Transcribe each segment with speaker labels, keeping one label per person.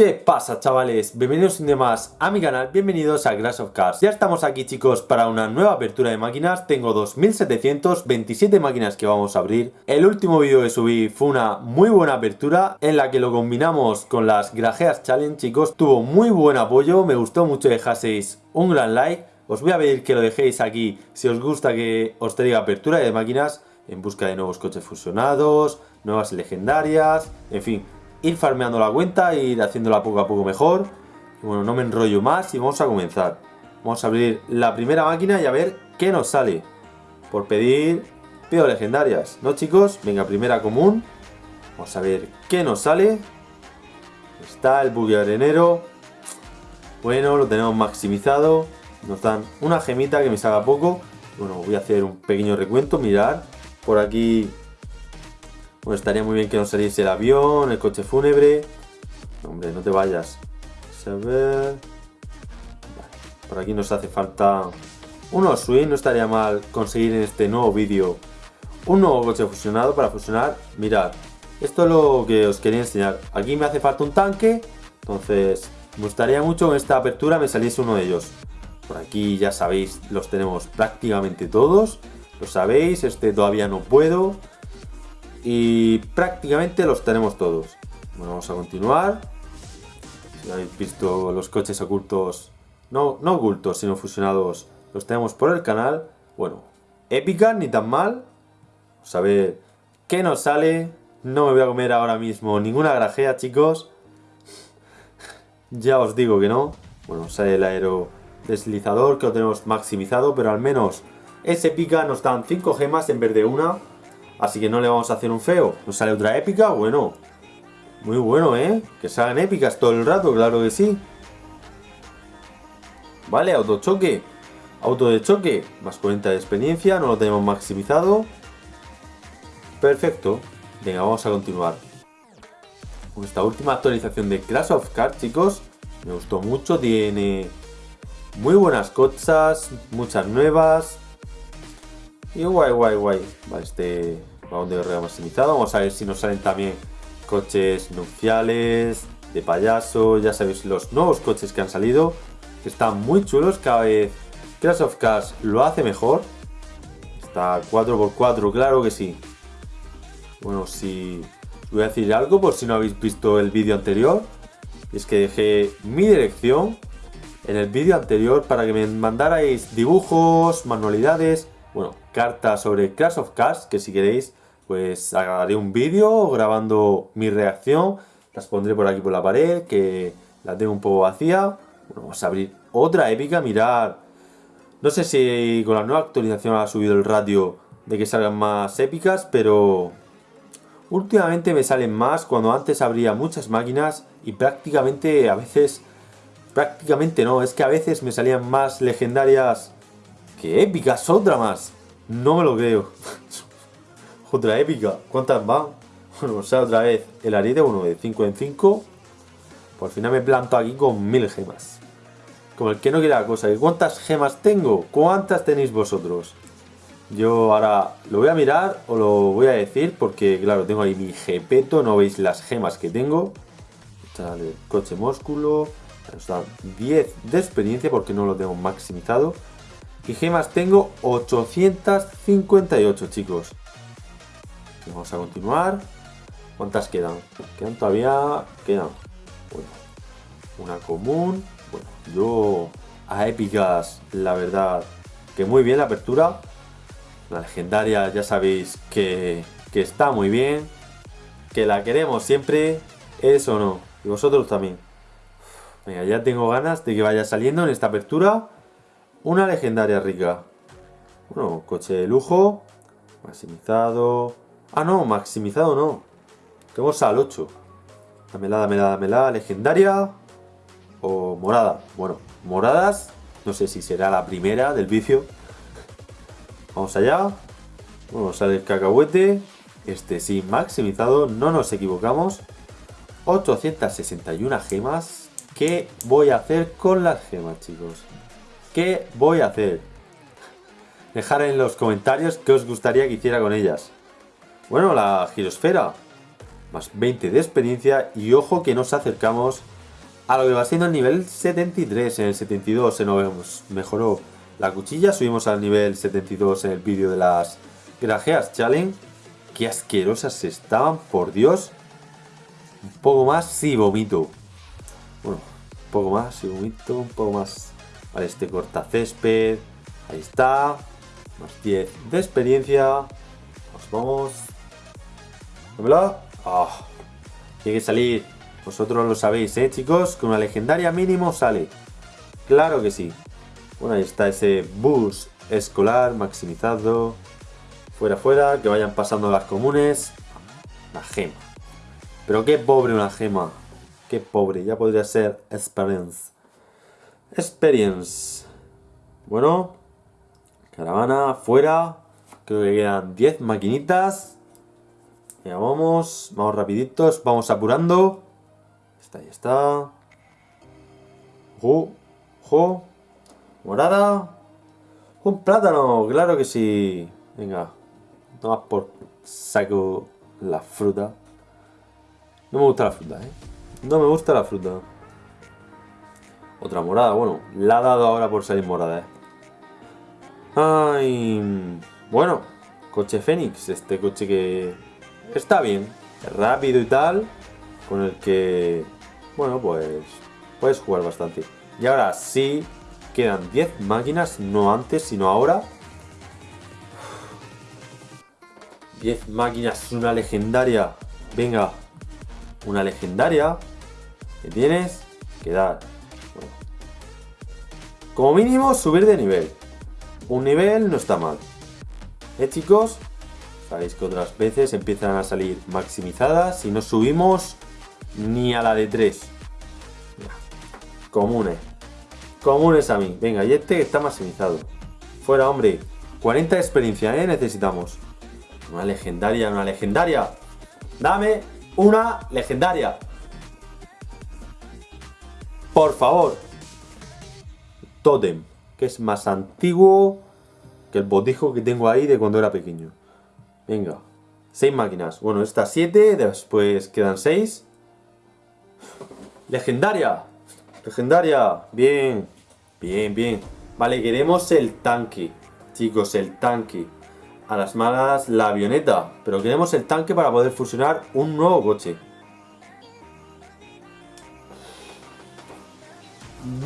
Speaker 1: ¿Qué pasa chavales? Bienvenidos un día a mi canal, bienvenidos a Clash of Cars Ya estamos aquí chicos para una nueva apertura de máquinas. Tengo 2727 máquinas que vamos a abrir. El último vídeo que subí fue una muy buena apertura En la que lo combinamos con las grajeas challenge chicos. Tuvo muy buen apoyo, me gustó mucho dejaseis un gran like. Os voy a pedir que lo dejéis aquí si os gusta que os traiga apertura de máquinas En busca de nuevos coches fusionados, nuevas legendarias, en fin ir farmeando la cuenta, ir haciéndola poco a poco mejor. Y bueno, no me enrollo más y vamos a comenzar. Vamos a abrir la primera máquina y a ver qué nos sale. Por pedir, pido legendarias, ¿no chicos? Venga, primera común. Vamos a ver qué nos sale. Está el buggy arenero. Bueno, lo tenemos maximizado. Nos dan una gemita que me salga poco. Bueno, voy a hacer un pequeño recuento, mirar. Por aquí bueno, estaría muy bien que nos saliese el avión, el coche fúnebre. hombre, no te vayas. A ver... por aquí nos hace falta unos swing. No estaría mal conseguir en este nuevo vídeo un nuevo coche fusionado para fusionar. Mirad, esto es lo que os quería enseñar. Aquí me hace falta un tanque. Entonces, me gustaría mucho que en esta apertura me saliese uno de ellos. Por aquí ya sabéis, los tenemos prácticamente todos. Lo sabéis, este todavía no puedo. Y prácticamente los tenemos todos. Bueno, vamos a continuar. Si habéis visto los coches ocultos, no, no ocultos, sino fusionados, los tenemos por el canal. Bueno, épica, ni tan mal. Vamos a ver qué nos sale. No me voy a comer ahora mismo ninguna grajea, chicos. ya os digo que no. Bueno, sale el aero deslizador que lo tenemos maximizado, pero al menos es épica. Nos dan 5 gemas en vez de una. Así que no le vamos a hacer un feo. ¿Nos sale otra épica? Bueno. Muy bueno, ¿eh? Que salgan épicas todo el rato, claro que sí. Vale, autochoque. Auto de choque. Más 40 de experiencia. No lo tenemos maximizado. Perfecto. Venga, vamos a continuar. Con esta última actualización de Clash of Cards, chicos. Me gustó mucho. Tiene muy buenas cosas. Muchas nuevas. Y guay, guay, guay. Este De. Vamos a ver si nos salen también coches nupciales, de payaso. Ya sabéis los nuevos coches que han salido. están muy chulos. Cada vez Crash of Cars lo hace mejor. Está 4x4, claro que sí. Bueno, si voy a decir algo por si no habéis visto el vídeo anterior. Es que dejé mi dirección en el vídeo anterior para que me mandarais dibujos, manualidades, bueno, cartas sobre Crash of Cars, que si queréis pues haré un vídeo grabando mi reacción, las pondré por aquí por la pared, que la tengo un poco vacía. Bueno, vamos a abrir otra épica, mirar. No sé si con la nueva actualización ha subido el radio de que salgan más épicas, pero últimamente me salen más cuando antes habría muchas máquinas y prácticamente a veces, prácticamente no, es que a veces me salían más legendarias que épicas, otra más. No me lo creo. Otra épica. ¿Cuántas van? Bueno, o sea, otra vez el ariete, uno de 5 en 5. Por final me planto aquí con mil gemas. Como el que no quiere la cosa. ¿Y cuántas gemas tengo? ¿Cuántas tenéis vosotros? Yo ahora lo voy a mirar o lo voy a decir porque, claro, tengo ahí mi jepeto. No veis las gemas que tengo. Sale coche músculo. Nos 10 de experiencia porque no lo tengo maximizado. Y gemas tengo 858, chicos. Vamos a continuar. ¿Cuántas quedan? Quedan todavía... Quedan... Bueno, una común. Bueno, yo a épicas, la verdad, que muy bien la apertura. La legendaria ya sabéis que, que está muy bien. Que la queremos siempre. Eso no. Y vosotros también. Venga, ya tengo ganas de que vaya saliendo en esta apertura una legendaria rica. Bueno, coche de lujo. Maximizado. Ah, no, maximizado no. Tenemos al 8. Dámela, dámela, dámela. Legendaria. O morada. Bueno, moradas. No sé si será la primera del vicio. Vamos allá. Vamos sale el cacahuete. Este sí, maximizado. No nos equivocamos. 861 gemas. ¿Qué voy a hacer con las gemas, chicos? ¿Qué voy a hacer? Dejar en los comentarios qué os gustaría que hiciera con ellas. Bueno, la girosfera. Más 20 de experiencia y ojo que nos acercamos a lo que va siendo el nivel 73. En el 72 se nos mejoró la cuchilla. Subimos al nivel 72 en el vídeo de las grajeas challenge. Qué asquerosas estaban, por Dios. Un poco más, sí, vomito. Bueno, un poco más, sí, vomito, un poco más. Vale, este corta césped. Ahí está. Más 10 de experiencia. Nos vamos. ¿Dámelo? Ah, tiene que salir. Vosotros lo sabéis, ¿eh, chicos? Con una legendaria mínimo sale. Claro que sí. Bueno, ahí está ese bus escolar maximizado. Fuera, fuera, que vayan pasando las comunes. La gema. Pero qué pobre una gema. Qué pobre, ya podría ser experience. Experience. Bueno. Caravana, fuera. Creo que quedan 10 maquinitas. Ya vamos, vamos rapiditos, vamos apurando. Está, ahí está. Ojo, ojo. Morada. Un plátano, claro que sí. Venga, no más por saco la fruta. No me gusta la fruta, ¿eh? No me gusta la fruta. Otra morada, bueno, la ha dado ahora por salir morada, ¿eh? Ay, bueno, coche Fénix, este coche que está bien, rápido y tal, con el que, bueno, pues puedes jugar bastante. Y ahora sí, quedan 10 máquinas, no antes, sino ahora. 10 máquinas, una legendaria. Venga, una legendaria. Que tienes que dar. Como mínimo, subir de nivel. Un nivel no está mal. ¿Eh, chicos? Sabéis que otras veces empiezan a salir maximizadas y no subimos ni a la de 3. Comunes. Comunes a mí. Venga, y este está maximizado. Fuera, hombre. 40 de experiencia, ¿eh? Necesitamos. Una legendaria, una legendaria. Dame una legendaria. Por favor. Totem, que es más antiguo que el botijo que tengo ahí de cuando era pequeño. Venga. 6 máquinas. Bueno, estas 7, después quedan 6. Legendaria. Legendaria. Bien. Bien, bien. Vale, queremos el tanque. Chicos, el tanque a las malas la avioneta, pero queremos el tanque para poder fusionar un nuevo coche.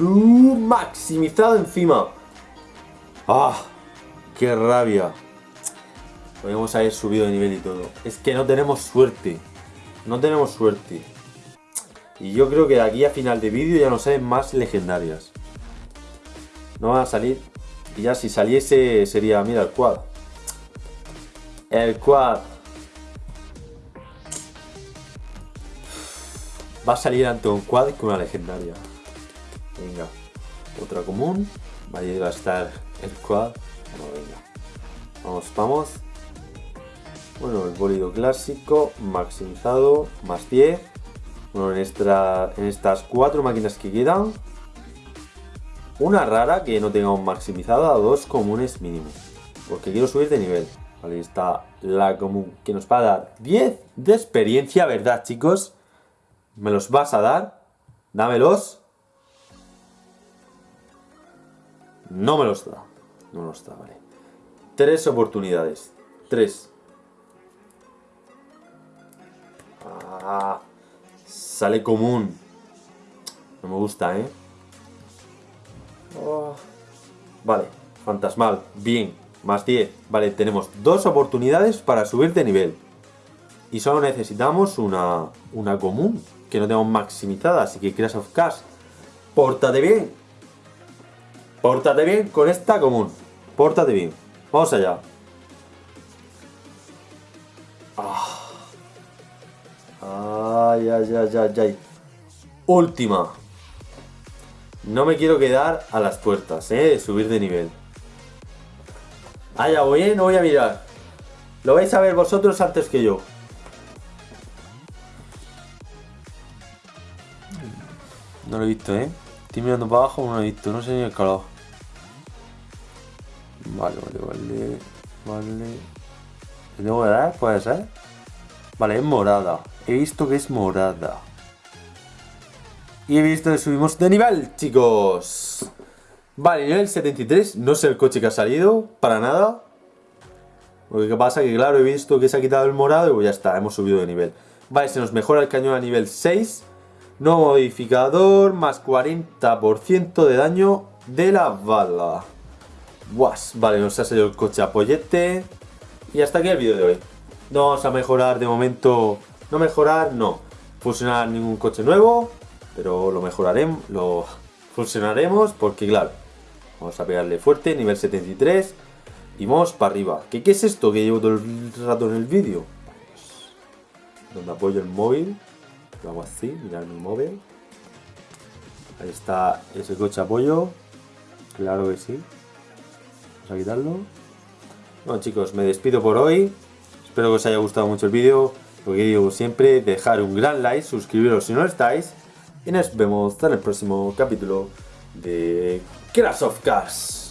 Speaker 1: maximizado encima. ¡Ah! ¡Qué rabia! Podríamos haber subido de nivel y todo. Es que no tenemos suerte. No tenemos suerte. Y yo creo que de aquí a final de vídeo ya no salen más legendarias. No van a salir. Y ya si saliese sería, mira, el quad. El quad. Va a salir ante un quad con una legendaria. Venga. Otra común. Va a estar el quad. Bueno, venga. Vamos, vamos. Bueno, el bólido clásico, maximizado, más 10. Bueno, en, esta, en estas cuatro máquinas que quedan, una rara que no tengamos maximizada, dos comunes mínimo. Porque quiero subir de nivel. Ahí está la común que nos va a dar 10 de experiencia, ¿verdad, chicos? ¿Me los vas a dar? Dámelos. No me los da. No me los da, vale. Tres oportunidades. Tres. Ah, sale común. No me gusta, ¿eh? Oh. Vale, fantasmal. Bien. Más 10. Vale, tenemos dos oportunidades para subir de nivel. Y solo necesitamos una, una común, que no tenemos maximizada. Así que Crash of Cash, pórtate bien. Pórtate bien con esta común. Pórtate bien. Vamos allá. Ay, ay, ay, ay. Última. No me quiero quedar a las puertas, ¿eh? Subir de nivel. Ah, ya voy, ¿eh? No voy a mirar. Lo vais a ver vosotros antes que yo. No lo he visto, ¿eh? Estoy mirando para abajo, no lo he visto. No sé ni el color. Vale, vale, vale. Vale. ¿Le tengo que dar? ¿Puede ser? Vale, es morada. He visto que es morada. Y he visto que subimos de nivel, chicos. Vale, nivel 73, no sé el coche que ha salido, para nada. Lo que pasa que, claro, he visto que se ha quitado el morado y pues ya está, hemos subido de nivel. Vale, se nos mejora el cañón a nivel 6. Nuevo modificador, más 40% de daño de la bala. Guas, vale, nos ha salido el coche a pollete. Y hasta aquí el vídeo de hoy. No vamos a mejorar de momento. No mejorar, no. Fusionar ningún coche nuevo. Pero lo mejoraremos. Lo fusionaremos porque, claro. Vamos a pegarle fuerte, nivel 73. Y vamos para arriba. ¿Qué, ¿Qué es esto que llevo todo el rato en el vídeo? Donde apoyo el móvil. Lo hago así, mirar mi móvil. Ahí está ese coche apoyo. Claro que sí. Vamos a quitarlo. Bueno chicos, me despido por hoy. Espero que os haya gustado mucho el vídeo. Lo que digo siempre, dejar un gran like, suscribiros si no estáis. Y nos vemos en el próximo capítulo de Crash of Cars.